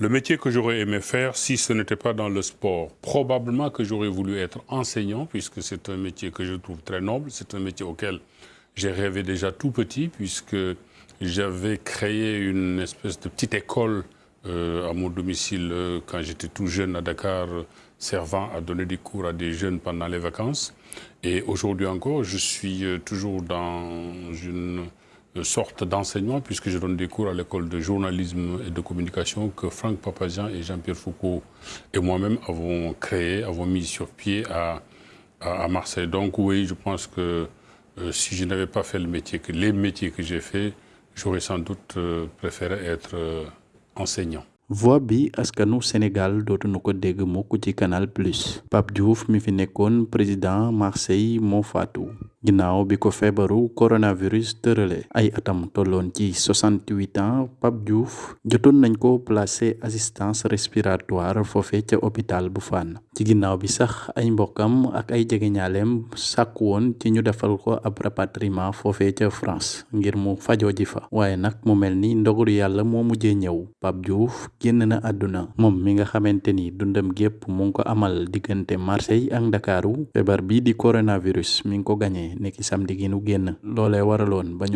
Le métier que j'aurais aimé faire, si ce n'était pas dans le sport, probablement que j'aurais voulu être enseignant, puisque c'est un métier que je trouve très noble. C'est un métier auquel j'ai rêvé déjà tout petit, puisque j'avais créé une espèce de petite école euh, à mon domicile euh, quand j'étais tout jeune à Dakar, servant à donner des cours à des jeunes pendant les vacances. Et aujourd'hui encore, je suis euh, toujours dans une sorte d'enseignement, puisque je donne des cours à l'école de journalisme et de communication que Franck Papazian et Jean-Pierre Foucault et moi-même avons créé, avons mis sur pied à, Marseille. Donc oui, je pense que euh, si je n'avais pas fait le métier, que les métiers que j'ai fait, j'aurais sans doute euh, préféré être euh, enseignant. voix bi askanu Sénégal dootuñu ko dégg Canal Plus Pape Diouf mi fi président Marseille moo ginnaaw bi ko feebaru coronavirus tërale ay atam tolloon ci 68 ans Pape Diouf jotoon nañ ko placé assistance respiratoire foofe ca hôpital bu Fann ci ginnaaw bi sax ay mbokkam ak ay jegeñaaleem sàkku woon ci ñu defal ko ab rapatriement ca France ngir mu fajoo ji fa. Waaye nag mu mel ni ndogalu yàlla moo mujjee ñëw. Pape Diouf génn na àdduna. Moom mi nga xamante dundam gépp mu ngi ko amal diggante Marseille ak Ndakaaru. Feebar bii di coronavirus mi ngi ko nekki samedi gi nu génn loolee waraloon ba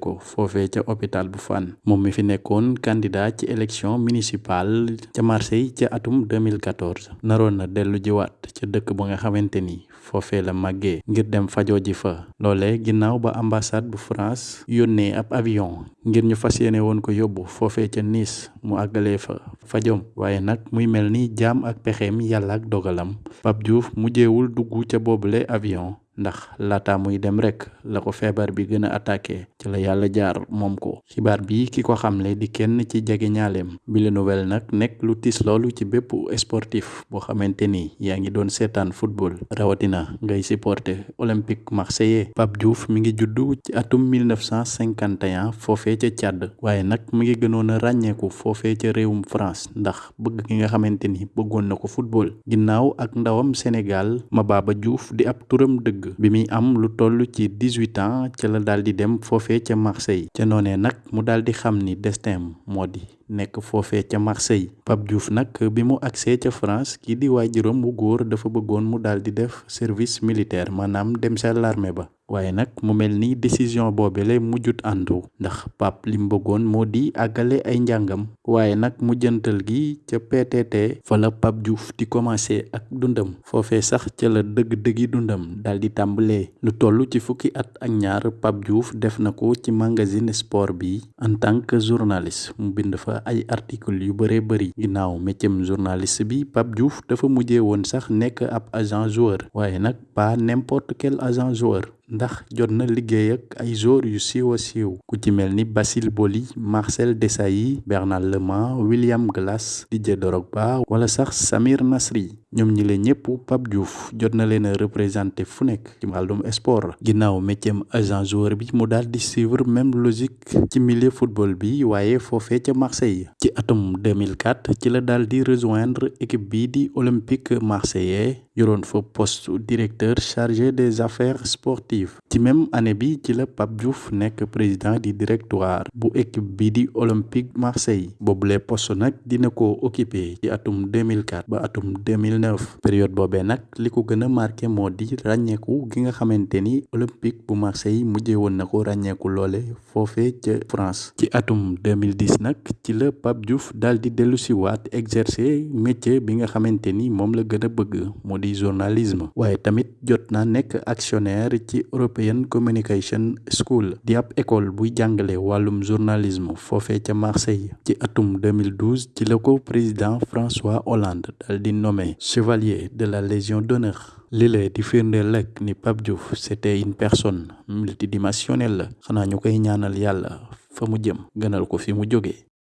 ko. Foofee ca hôpital bu Fann moom mi fi nekkoon candidat ci élection municipale ca Marseille ca atum 2014 naroon na dellu jiwaat ca dëkk ba nga xamante ni la màggee ngir dem fajoo ji fa. Loolee ginnaaw ba ambassade bu France yónnee ab avion ngir ñu fas woon ko yóbbu foofee ca Nice mu àggalee fa fajom waaye nag muy mel ni ak pexeem yàlla ak dogalam Pape Diouf mujjeewul dugg ca boobule avion ndax laata muy dem rek la ko feebar bi gën a attaqué ci la yàlla jaar moom ko. Xibaar bi ki ko xamle di kenn ci jege bi la nouvelle nag nekk lu tis loolu ci bépp sportif boo xamante ni yaa ngi doon seetaan football. Rawatina ngay supporter olympique marseillais. Pape Diouf mi ngi juddu ci atum 1951 foofee ca Tchad. Waaye nag mi ngi gënoon a ràññeeku foofee ca réewum France ndax bëgg ki nga xamante ni bëggoon na ko football. Ginnaaw ak ndawam Sénégal Mababa Diouf di ab turam dëgg bi muy am lu toll ci 18 ans ca la daal dem Marseille. Ca noonee nag mu daal di xam ni destin moo di nekk foofee ca Marseille. Pape Diouf nag bi mu agsee ca France kii di waajuram bu góor dafa bëggoon mu daal di def service militaire maanaam dem sa l'armée ba. Waaye nag mu mel ni décision boobele mujjut àndu ndax Pape li mu bëggoon moo di àggale ay njàngam. Waaye nag mujjantal gi ca PTT fa la Pape Diouf di commencé ak dundam. Foofee sax ca la dëgg-dëggi dundam daal di lu toll ci fukki at ak ñaar Pape Diouf def na ko ci magazine sport bi en tant que journaliste. Mu bind fa ay article yu bëree bëri ginnaaw métier journaliste bi Pape Diouf dafa mujjee woon sax nekk ab agent joueur. Waaye nag pas n'importe quel agent joueur ndax jot na liggéey ak ay joueurs yu siiw a siiw ku ci mel ni Basile Boli Marcel Desailly Bernard Lema William Glass Didier Drogba wala sax Samir Nasri ñoom ñi leen ñëpp Pape Diouf jot na leen a représenté fu nekk ci wàllum sport ginnaaw métier agent joueur bi mu daal di suivre même logique ci milieu football bi waaye foofee ca Marseille ci atum 2004 ci la daal di rejoindre équipe bii di Olympique marseillais yoroon fa poste directeur chargé des affaires sportives ci même année bi ci la Pape Diouf nekk président di directoire bu équipe bi di Olympique Marseille. Boobule poste nag dina ko occupé ci atum 2004 ba atum 2009 période boobee nag li ko gën a marqué moo di ràññeeku gi nga xamante ni Olympique bu Marseille mujjee woon na ko loole foofee ca France. Ci atum 2010 nag ci la Pape Diouf daal di dellu si waat exercer métier bi nga xamante ni moom la gën a bëgg moo di journalisme. Waaye tamit jot na actionnaire ci European Communication School di ab école buy jàngale wàllum journalisme foofee ca Marseille. Ci atum 2012 ci la ko président François Hollande dal di nommé chevalier de la Légion d'honneur. Lile di firndeel rek ni c'était une personne multidimensionnelle. La xanaa ñu koy ñaanal yàlla fa mu jëm gënal